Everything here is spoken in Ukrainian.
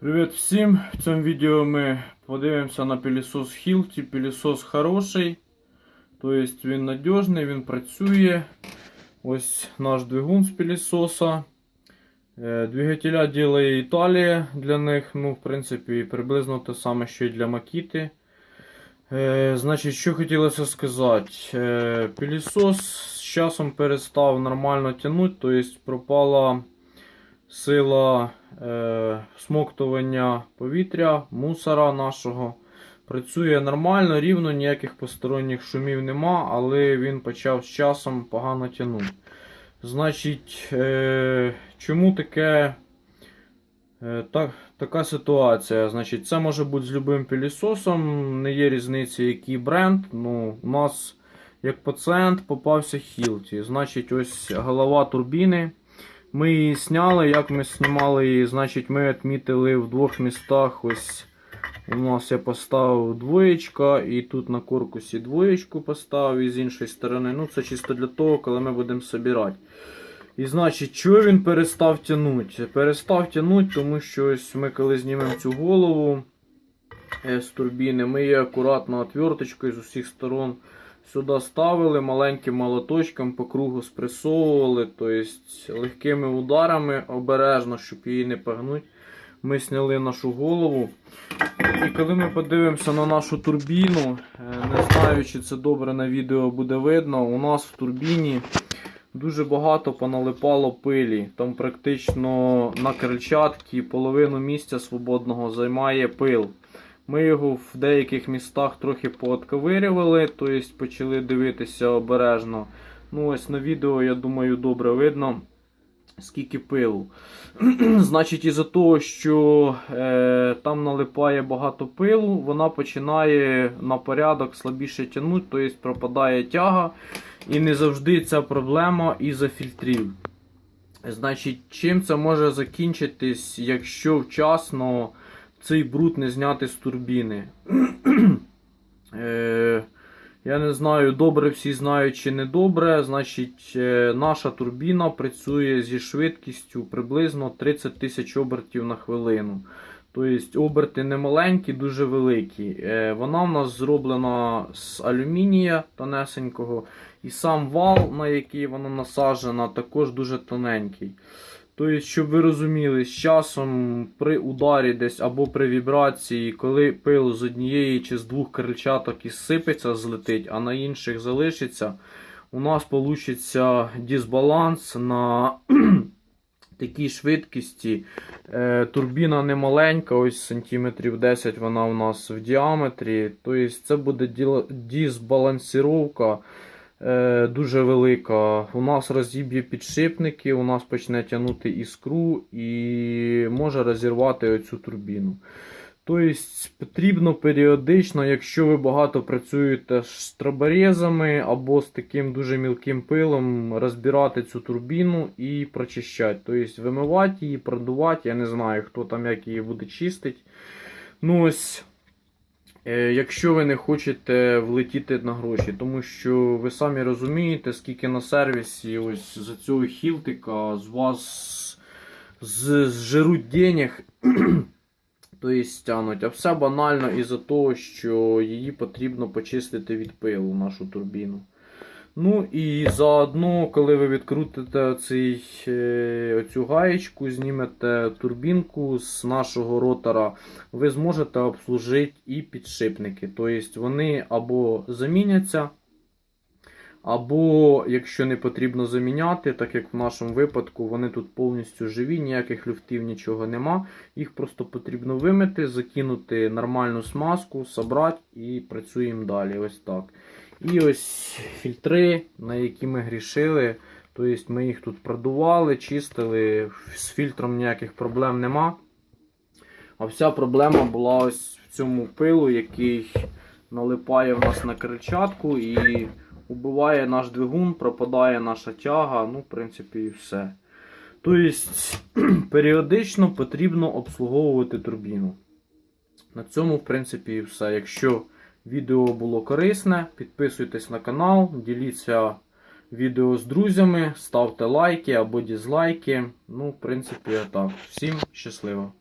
Привіт всім! В цьому відео ми подивимося на пилісос Hilti. Пилісос хороший, тобто він надіжний, він працює. Ось наш двигун з пилісоса. Е, Двигателя ділає Італія для них. Ну, в принципі, приблизно те саме, що і для Макіти. Е, Значить, що хотілося сказати. Е, Пилісос з часом перестав нормально тягнути, тобто пропала сила е, смоктування повітря, мусора нашого. Працює нормально, рівно, ніяких посторонніх шумів нема, але він почав з часом погано тягнути. Значить, е, чому таке, е, так, така ситуація? Значить, це може бути з любим пилісосом, не є різниці, який бренд. Ну, у нас, як пацієнт, попався Hilti. Значить, ось голова турбіни. Ми її зняли. Як ми знімали її, значить, ми відмітили в двох містах. Ось у нас я поставив двоєчка, і тут на корпусі двоєчку поставив і з іншої сторони. Ну, це чисто для того, коли ми будемо збирати. І значить, чого він перестав тягнути? Перестав тягнути, тому що ось ми коли знімемо цю голову е, з турбіни, ми її акуратно отверточкою з усіх сторон сюди ставили маленьким молоточком по кругу спресовували, тобто легкими ударами обережно, щоб її не погнути. Ми зняли нашу голову. І коли ми подивимося на нашу турбіну, е, не знаю, чи це добре на відео буде видно, у нас в турбіні дуже багато поналипало пилі. Там практично на крильчатці половину місця свободного займає пил. Ми його в деяких містах трохи поотковирювали, тобто почали дивитися обережно. Ну ось на відео, я думаю, добре видно, скільки пилу. Значить, із-за того, що е, там налипає багато пилу, вона починає на порядок слабіше тягнути, тобто пропадає тяга. І не завжди ця проблема із-за фільтрів. Значить, чим це може закінчитись, якщо вчасно цей бруд не зняти з турбіни. е, я не знаю, добре всі знають чи не добре. Значить, е, наша турбіна працює зі швидкістю приблизно 30 тисяч обертів на хвилину. Тобто оберти не маленькі, дуже великі. Е, вона в нас зроблена з алюмінія тонесенького. І сам вал, на який вона насаджена, також дуже тоненький. Тобто, щоб ви розуміли, з часом при ударі десь або при вібрації, коли пил з однієї чи з двох крильчаток ізсипеться, злетить, а на інших залишиться, у нас вийде дисбаланс на такій швидкості. Е, турбіна не маленька, ось сантиметрів 10 вона у нас в діаметрі. Тобто це буде дисбалансіровка дуже велика. У нас розіб'є підшипники, у нас почне тягнути іскру і може розірвати оцю турбіну. Тобто потрібно періодично, якщо ви багато працюєте з траборезами або з таким дуже мілким пилом, розбирати цю турбіну і прочищати. Тобто вимивати її, продувати. Я не знаю, хто там як її буде чистити. Ну ось Е, Якщо ви не хочете влетіти на гроші, тому що ви самі розумієте, скільки на сервісі ось за цього хілтика з вас зжируть денег, і стягнуть. А все банально із-за того, що її потрібно почистити від пилу, нашу турбіну. Ну і заодно, коли ви відкрутите оцей, е, оцю гаєчку, знімете турбінку з нашого ротора, ви зможете обслужити і підшипники. Тобто вони або заміняться, або, якщо не потрібно заміняти, так як в нашому випадку вони тут повністю живі, ніяких люфтів, нічого нема. Їх просто потрібно вимити, закинути нормальну смазку, собрати і працюємо далі. Ось так. І ось фільтри, на які ми грішили. Тобто ми їх тут продували, чистили, з фільтром ніяких проблем нема. А вся проблема була ось в цьому пилу, який налипає в нас на крильчатку і убиває наш двигун, пропадає наша тяга, ну, в принципі, і все. Тобто, періодично потрібно обслуговувати турбіну. На цьому, в принципі, і все. Якщо відео було корисне, підписуйтесь на канал, діліться відео з друзями, ставте лайки або дізлайки. Ну, в принципі, так. Всім щасливо!